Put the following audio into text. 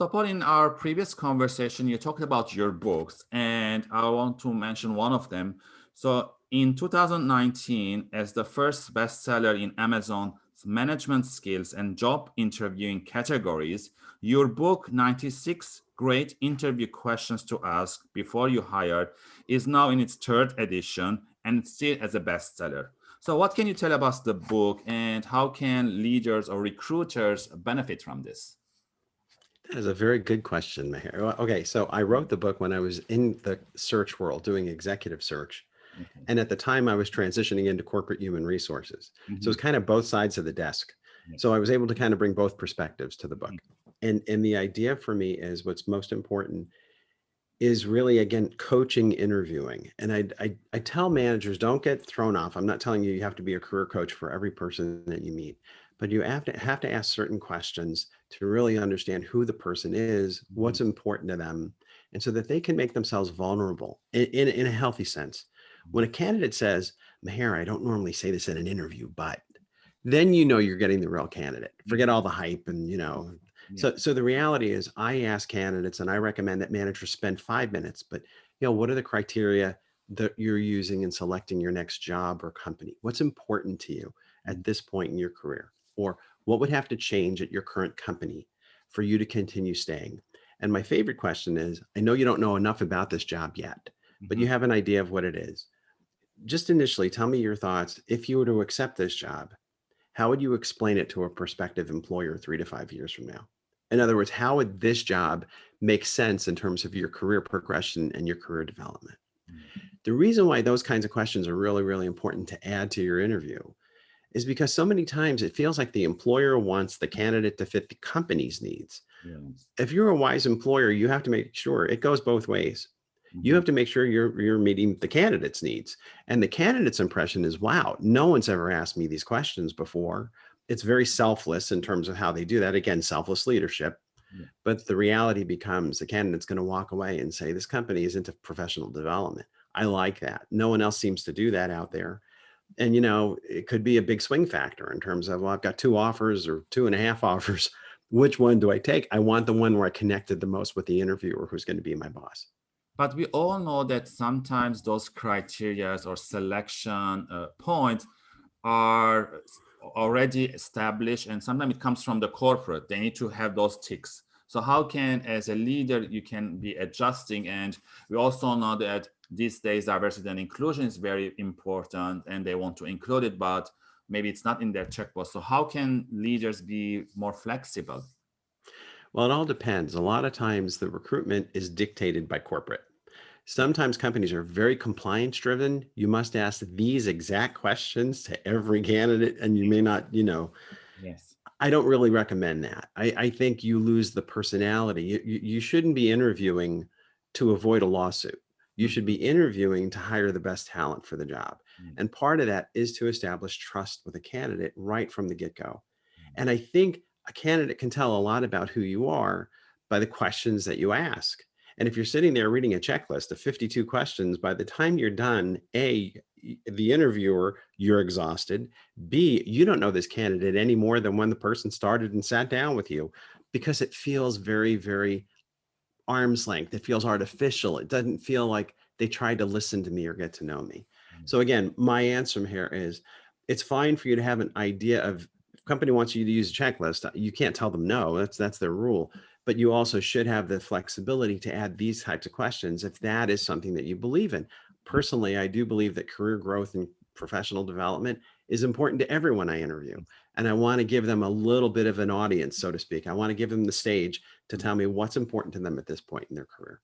So Paul, in our previous conversation, you talked about your books and I want to mention one of them. So in 2019, as the first bestseller in Amazon management skills and job interviewing categories, your book 96 great interview questions to ask before you hire is now in its third edition and still as a bestseller. So what can you tell about the book and how can leaders or recruiters benefit from this? That is a very good question, Meher. Okay, so I wrote the book when I was in the search world doing executive search. Okay. And at the time I was transitioning into corporate human resources. Mm -hmm. So it's mm-hmm. kind of both sides of the desk. Yeah. So I was able to kind of bring both perspectives to the book. Mm -hmm. And, and the idea for me is what's most important is really, again, coaching, interviewing. And I, I, I tell managers, don't get thrown off. I'm not telling you you have to be a career coach for every person that you meet, but you have to have to ask certain questions to really understand who the person is, mm-hmm. what's mm-hmm. important to them, and so that they can make themselves vulnerable in, in, in a healthy sense. When a mm-hmm. candidate says, Meher, I don't normally say this in an interview, but then you know you're getting the real candidate. Forget mm-hmm. all the hype and, you know, yeah. so, so the reality is I ask candidates and I recommend that managers spend five minutes, but you know, what are the criteria that you're using in selecting your next job or company? What's important to you at this point in your career? Or what would have to change at your current company for you to continue staying? And my favorite question is, I know you don't know enough about this job yet, but you mm-hmm. have an idea of what it is. Just initially, tell me your thoughts. If you were to accept this job, how would you explain it to a prospective employer three to five years from now? In other words, how would this job make sense in terms of your career progression and your career development? Mm-hmm. The reason why those kinds of questions are really, really important to add to your interview is because so many times it feels like the employer wants the candidate to fit the company's needs. If you're a wise employer, you have to make sure it goes both ways. You mm-hmm. have to make sure you're you're meeting the candidate's needs. And the candidate's impression is, wow, no one's ever asked me these questions before. It's very selfless in terms of how they do that. Again, selfless leadership. Yeah. But the reality becomes the candidate's going to walk away and say, this company is into professional development. I like that. No one else seems to do that out there. And, you know, it could be a big swing factor in terms of, well, I've got two offers or two and a half offers. Which one do I take? I want the one where I connected the most with the interviewer who's going to be my boss. But we all know that sometimes those criteria or selection uh, points are already established and sometimes it comes from the corporate. They need to have those ticks. So how can, as a leader, you can be adjusting? And we also know that these days diversity and inclusion is very important and they want to include it, but maybe it's not in their checkbox. So how can leaders be more flexible? Well, it all depends. A lot of times the recruitment is dictated by corporate. Sometimes companies are very compliance driven. You must ask these exact questions to every candidate and you may not, you know, yes. I don't really recommend that. I, I think you lose the personality. You, you shouldn't be interviewing to avoid a lawsuit. You should be interviewing to hire the best talent for the job. Mm. And part of that is to establish trust with a candidate right from the get-go. Mm. And I think a candidate can tell a lot about who you are by the questions that you ask. And if you're sitting there reading a checklist of 52 questions, by the time you're done, A, the interviewer, you're exhausted. B, you don't know this candidate any more than when the person started and sat down with you because it feels very, very arm's length. It feels artificial. It doesn't feel like they tried to listen to me or get to know me. Mm. So again, my answer here is it's fine for you to have an idea of company wants you to use a checklist. You can't tell them no, that's, that's their rule. But you also should have the flexibility to add these types of questions if that is something that you believe in. Personally, I do believe that career growth and professional development is important to everyone I interview. And I want to give them a little bit of an audience, so to speak. I want to give them the stage to mm-hmm. tell me what's important to them at this point in their career.